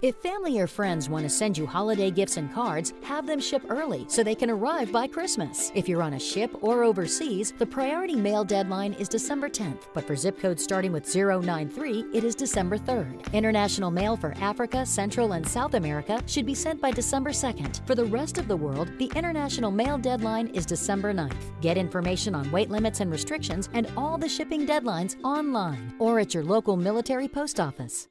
If family or friends want to send you holiday gifts and cards, have them ship early so they can arrive by Christmas. If you're on a ship or overseas, the priority mail deadline is December 10th, but for zip codes starting with 093, it is December 3rd. International mail for Africa, Central, and South America should be sent by December 2nd. For the rest of the world, the international mail deadline is December 9th. Get information on weight limits and restrictions and all the shipping deadlines online or at your local military post office.